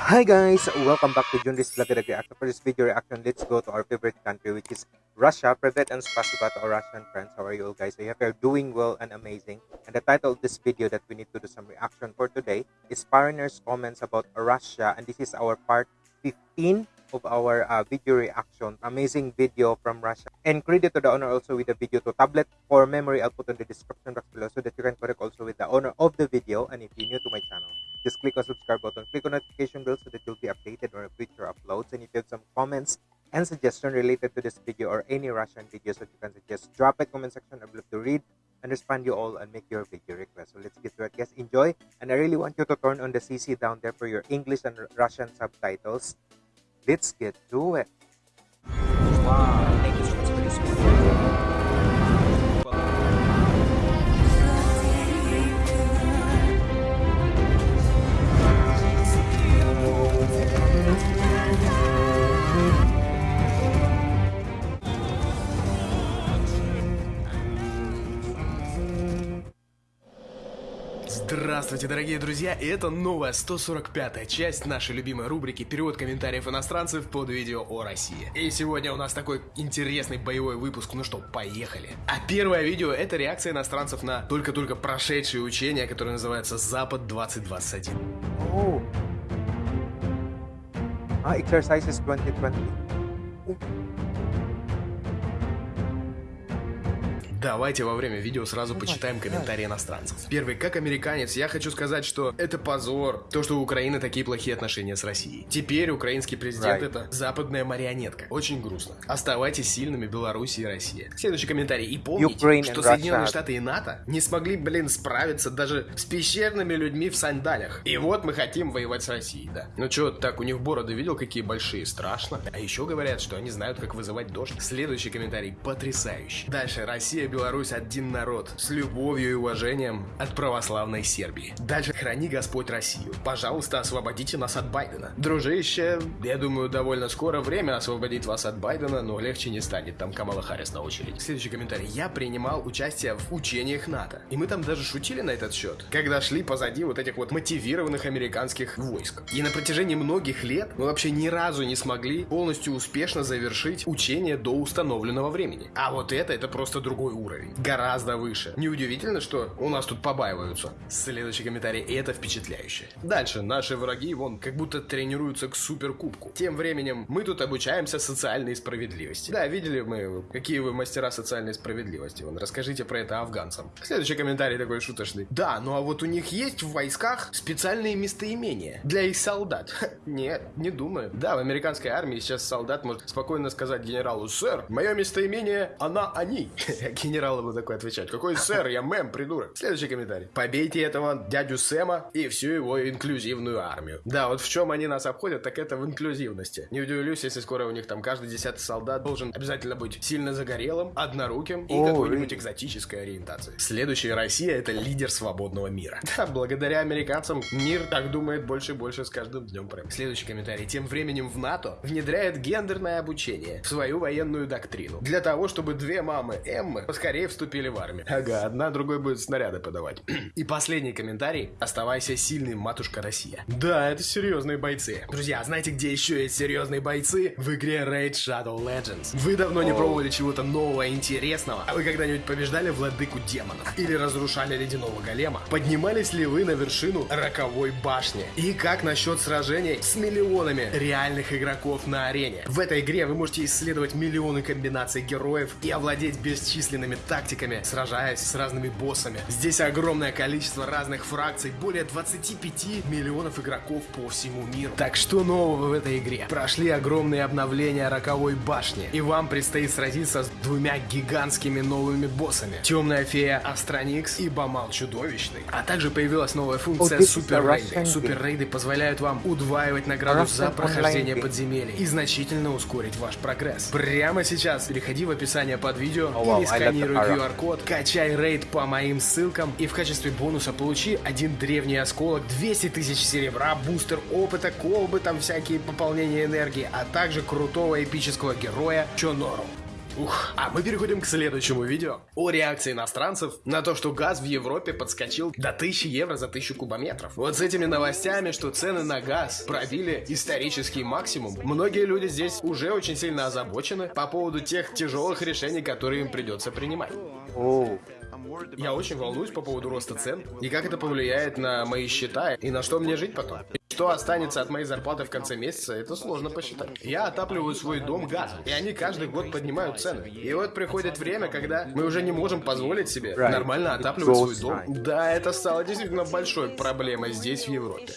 Hi guys, welcome back to Junris Vlog video reaction, let's go to our favorite country which is Russia. Privet and spasiba to our Russian friends. How are you all guys? I hope you're doing well and amazing. And the title of this video that we need to do some reaction for today is Foreigners' Comments about Russia. And this is our part 15 of our uh, video reaction. Amazing video from Russia. And credit to the owner also with the video to tablet for memory. I'll put in the description box below so that you can connect also with the owner of the video. And if you're new to my channel, just click on subscribe button, click on notification bell so that you'll be updated on future uploads. And if you have some comments and suggestion related to this video or any Russian videos that you can suggest, drop it comment section. I'd love to read and respond you all and make your video request. So let's get to it, guys. Enjoy. And I really want you to turn on the CC down there for your English and Russian subtitles. Let's get to it. Wow. Здравствуйте, дорогие друзья, и это новая 145-я часть нашей любимой рубрики «Перевод комментариев иностранцев» под видео о России. И сегодня у нас такой интересный боевой выпуск, ну что, поехали. А первое видео — это реакция иностранцев на только-только прошедшее учение, которое называется «Запад-2021». Oh. Ah, exercises 2020. Давайте во время видео сразу почитаем комментарии иностранцев. Первый, как американец, я хочу сказать, что это позор, то, что у Украины такие плохие отношения с Россией. Теперь украинский президент Right. это западная марионетка. Очень грустно. Оставайтесь сильными, Беларусь и Россия. Следующий комментарий. И помните, Ukraine что Соединенные. Штаты и НАТО не смогли, блин, справиться даже с пещерными людьми в сандалях. И вот мы хотим воевать с Россией, да. Ну чё, так, у них бороды видел, какие большие, страшно. А еще говорят, что они знают, как вызывать дождь. Следующий комментарий потрясающий. Дальше, Россия, Беларусь, один народ. С любовью и уважением от православной Сербии. Дальше, храни Господь Россию. Пожалуйста, освободите нас от Байдена. Дружище, я думаю, довольно скоро время освободить вас от Байдена, но легче не станет. Там Камала Харрис на очереди. Следующий комментарий. Я принимал участие в учениях НАТО. И мы там даже шутили на этот счет, когда шли позади вот этих вот мотивированных американских войск. И на протяжении многих лет мы вообще ни разу не смогли полностью успешно завершить учение до установленного времени. А вот это, это просто другой уровень. Гораздо выше. Неудивительно, что у нас тут побаиваются. Следующий комментарий. И это впечатляюще. Дальше. Наши враги, вон, как будто тренируются к суперкубку. Тем временем мы тут обучаемся социальной справедливости. Да, видели мы, какие вы мастера социальной справедливости. Вон, расскажите про это афганцам. Следующий комментарий такой шуточный. Да, ну а вот у них есть в войсках специальные местоимения для их солдат. Ха, Нет, не думаю. Да, в американской армии сейчас солдат может спокойно сказать генералу, сэр, мое местоимение она они. Генерал ему такой отвечать, какой сэр, я мэм, придурок. Следующий комментарий. Побейте этого дядю Сэма и всю его инклюзивную армию. Да, вот в чем они нас обходят, так это в инклюзивности. Не удивлюсь, если скоро у них там каждый десятый солдат должен обязательно быть сильно загорелым, одноруким и какой-нибудь экзотической ориентации. Следующая Россия это лидер свободного мира. Да, благодаря американцам мир так думает больше и больше с каждым днем прям. Следующий комментарий. Тем временем в НАТО внедряет гендерное обучение в свою военную доктрину. Для того, чтобы две мамы Эммы поскорее вступили в армию. Ага, одна другой будет снаряды подавать. И последний комментарий. Оставайся сильным, матушка Россия. Да, это серьезные бойцы. Друзья, а знаете, где еще есть серьезные бойцы? В игре Raid Shadow Legends. Вы давно не пробовали чего-то нового и интересного? А вы когда-нибудь побеждали владыку демонов? Или разрушали ледяного голема? Поднимались ли вы на вершину роковой башни? И как насчет сражений с миллионами реальных игроков на арене? В этой игре вы можете исследовать миллионы комбинаций героев и овладеть бесчисленными тактиками, сражаясь с разными боссами. Здесь огромное количество разных фракций, более 25 миллионов игроков по всему миру. Так что нового в этой игре? Прошли огромные обновления роковой башни, и вам предстоит сразиться с двумя гигантскими новыми боссами. Темная фея Астроникс и Бамал Чудовищный. А также появилась новая функция Супер Рейды. Супер Рейды позволяют вам удваивать награду за прохождение подземелий и значительно ускорить ваш прогресс. Прямо сейчас переходи в описание под видео или the сканируй. QR-код, качай рейд по моим ссылкам и в качестве бонуса получи один древний осколок, 200 тысяч серебра, бустер опыта, колбы, там всякие пополнения энергии, а также крутого эпического героя Чонору. Ух, а мы переходим к следующему видео. О реакции иностранцев на то, что газ в Европе подскочил до 1000 евро за 1000 кубометров. Вот с этими новостями, что цены на газ пробили исторический максимум, многие люди здесь уже очень сильно озабочены по поводу тех тяжелых решений, которые им придется принимать. Oh. Я очень волнуюсь по поводу роста цен и как это повлияет на мои счета и на что мне жить потом. Что останется от моей зарплаты в конце месяца, это сложно посчитать. Я отапливаю свой дом газом, и они каждый год поднимают цены. И вот приходит время, когда мы уже не можем позволить себе нормально отапливать свой дом. Да, это стало действительно большой проблемой здесь, в Европе.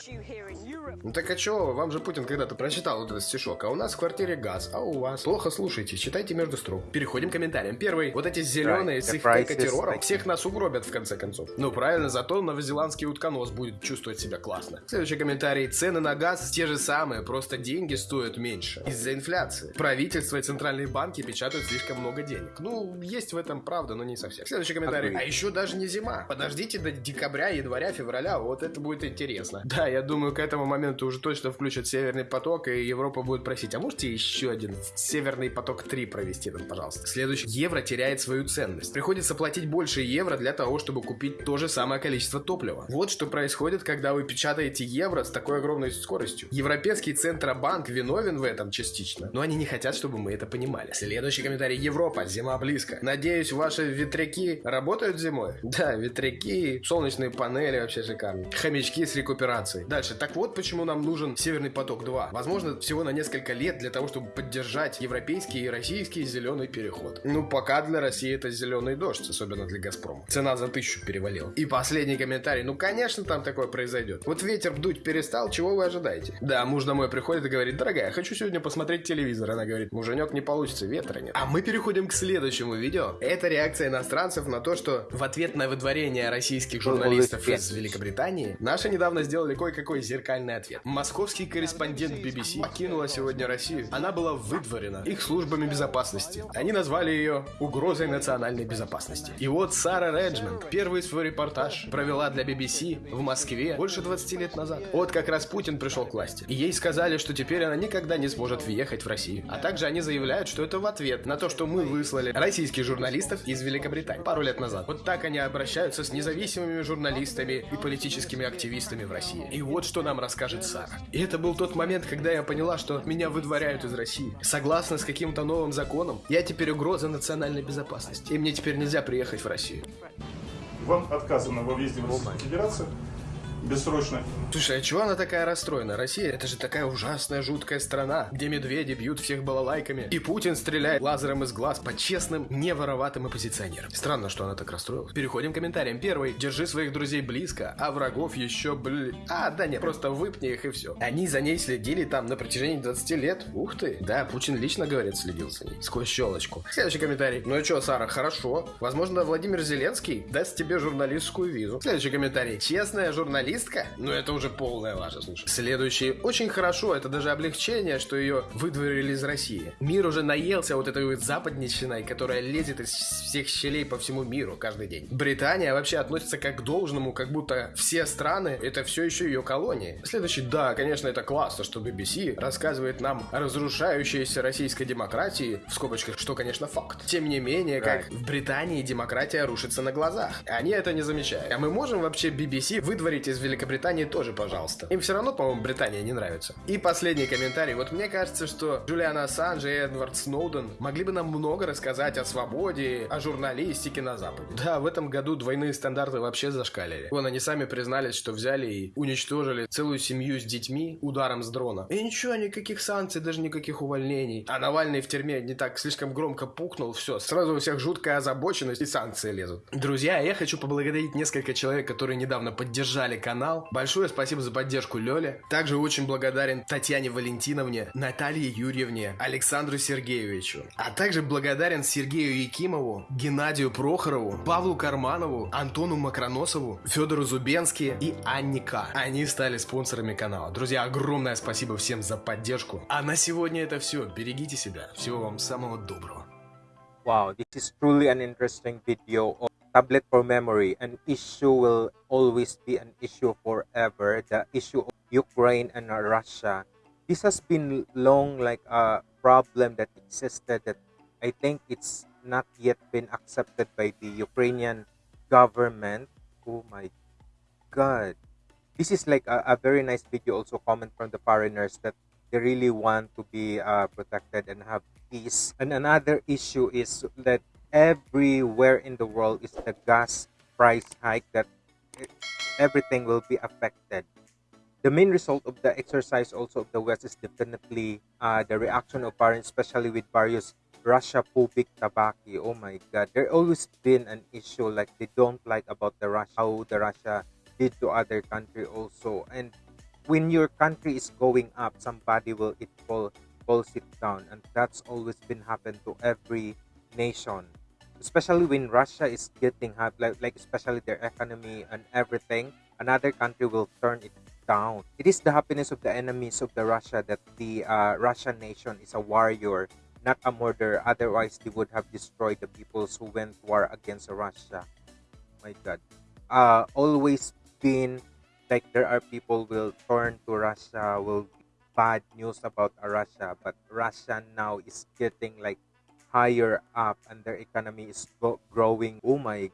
Ну так а чё, вам же Путин когда-то прочитал вот этот стишок, а у нас в квартире газ, а у вас? Плохо слушайте, читайте между строк. Переходим к комментариям. Первый, вот эти зеленые Right, с их террором всех нас угробят в конце концов. Ну правильно, зато новозеландский утконос будет чувствовать себя классно. Следующий комментарий. Цены на газ те же самые, просто деньги стоят меньше. Из-за инфляции. Правительство и центральные банки печатают слишком много денег. Ну, есть в этом правда, но не совсем. Следующий комментарий. А еще даже не зима. Подождите до декабря, января, февраля, вот это будет интересно. Да, я думаю, к этому моменту уже точно включат Северный поток, и Европа будет просить, а можете еще один Северный поток 3 провести нам, пожалуйста? Следующий. Евро теряет свою ценность. Приходится платить больше евро для того, чтобы купить то же самое количество топлива. Вот что происходит, когда вы печатаете евро с такой огромной скоростью. Европейский Центробанк виновен в этом частично, но они не хотят, чтобы мы это понимали. Следующий комментарий. Европа, зима близко. Надеюсь, ваши ветряки работают зимой? Да, ветряки, солнечные панели вообще шикарно. Хомячки с рекуперацией. Дальше. Так вот, почему нам нужен Северный поток 2. Возможно, всего на несколько лет для того, чтобы поддержать европейский и российский зеленый переход. Ну, пока для России это зеленый дождь, особенно для Газпрома. Цена за тысячу перевалила. И последний комментарий. Ну, конечно, там такое произойдет. Вот ветер дуть перестал, чего вы ожидаете? Да, муж домой приходит и говорит, дорогая, хочу сегодня посмотреть телевизор. Она говорит, муженек, не получится, ветра нет. А мы переходим к следующему видео. Это реакция иностранцев на то, что в ответ на выдворение российских журналистов из Великобритании, наши недавно сделали кое-какой зеркальный ответ. Московский корреспондент BBC покинула сегодня Россию. Она была выдворена их службами безопасности. Они назвали ее угрозой национальной безопасности. И вот Сара Реджмонд первый свой репортаж провела для BBC в Москве больше 20 лет назад. Вот как раз Путин пришел к власти. И ей сказали, что теперь она никогда не сможет въехать в Россию. А также они заявляют, что это в ответ на то, что мы выслали российских журналистов из Великобритании пару лет назад. Вот так они обращаются с независимыми журналистами и политическими активистами в России. И вот что нам расскажет Сара. И это был тот момент, когда я поняла, что меня выдворяют из России. Согласно с каким-то новым законом, я теперь угроза национальной безопасности. И мне теперь нельзя приехать в Россию. Вам отказано во въезде в Российскую Федерацию бессрочно. Слушай, а чего она такая расстроена? Россия это же такая ужасная, жуткая страна, где медведи бьют всех балалайками, и Путин стреляет лазером из глаз по честным, не вороватым оппозиционерам. Странно, что она так расстроилась. Переходим к комментариям. Первый. Держи своих друзей близко, а врагов еще, бли... А, да нет, просто выпни их и все. Они за ней следили там на протяжении 20 лет. Ух ты. Да, Путин лично, говорит, следил за ней. Сквозь щелочку. Следующий комментарий. Ну и что, Сара, хорошо. Возможно, Владимир Зеленский даст тебе журналистскую визу. Следующий комментарий. Честная журналистка? Ну это уже полная лажа, слушай. Следующий. Очень хорошо, это даже облегчение, что ее выдворили из России. Мир уже наелся вот этой вот западничиной, которая лезет из всех щелей по всему миру каждый день. Британия вообще относится как к должному, как будто все страны это все еще ее колонии. Следующий. Да, конечно, это классно, что BBC рассказывает нам о разрушающейся российской демократии, в скобочках, что, конечно, факт. Тем не менее, как в Британии демократия рушится на глазах. Они это не замечают. А мы можем вообще BBC выдворить из Великобритании тоже, пожалуйста. Им все равно, по-моему, Британия не нравится. И последний комментарий. Вот мне кажется, что Джулиан Ассанж и Эдвард Сноуден могли бы нам много рассказать о свободе, о журналистике на Западе. Да, в этом году двойные стандарты вообще зашкалили. Вон они сами признались, что взяли и уничтожили целую семью с детьми ударом с дрона. И ничего, никаких санкций, даже никаких увольнений. А Навальный в тюрьме не так слишком громко пукнул, все, сразу у всех жуткая озабоченность и санкции лезут. Друзья, я хочу поблагодарить несколько человек, которые недавно поддержали канал. Большое спасибо за поддержку Лёле. Также очень благодарен Татьяне Валентиновне, Наталье Юрьевне, Александру Сергеевичу. А также благодарен Сергею Якимову, Геннадию Прохорову, Павлу Карманову, Антону Макроносову, Федору Зубенски и Анне К. Они стали спонсорами канала. Друзья, огромное спасибо всем за поддержку. А на сегодня это все. Берегите себя. Всего вам самого доброго. Wow, this is truly an interesting video tablet for memory. An issue will always be an issue forever. The issue of Ukraine and Russia. This has been long like a problem that existed that I think it's not yet been accepted by the Ukrainian government. Oh my god. This is like a, a very nice video also comment from the foreigners that they really want to be uh, protected and have peace. And another issue is that everywhere in the world is the gas price hike that everything will be affected. The main result of the exercise also of the West is definitely uh, the reaction of foreign, especially with various Russia phobic tabaki. Oh my god, there always been an issue like they don't like about the Russia how the Russia did to other country also. And when your country is going up, somebody will it fall falls it down, and that's always been happen to every nation. Especially when Russia is getting hot, like, like especially their economy and everything, another country will turn it down. It is the happiness of the enemies of the Russia that the uh, Russian nation is a warrior, not a murderer. Otherwise, they would have destroyed the peoples who went war against Russia. My God, uh, always been like there are people will turn to Russia, will bad news about Russia, but Russia now is getting like higher up and their economy is growing. Oh my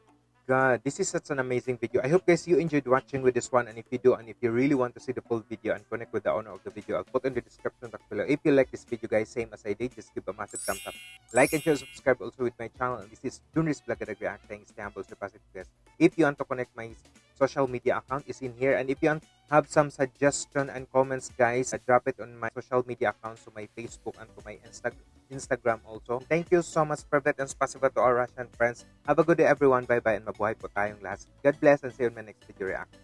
god, this is such an amazing video. I hope guys you enjoyed watching with this one and if you do and if you really want to see the full video and connect with the owner of the video, I'll put in the description box below. If you like this video guys, same as I did, just give a massive thumbs up. Like and share, subscribe also with my channel. This is Dunris Reacting, stay humble, stay positive guys. If you want to connect my social media account is in here. And if you have some suggestion and comments guys uh, drop it on my social media accounts to my facebook and to my Insta- instagram also. Thank you so much Privet and spasiba to our russian friends. Have a good day everyone. Bye bye and mabuhay po tayong last god bless and see you in my next video reaction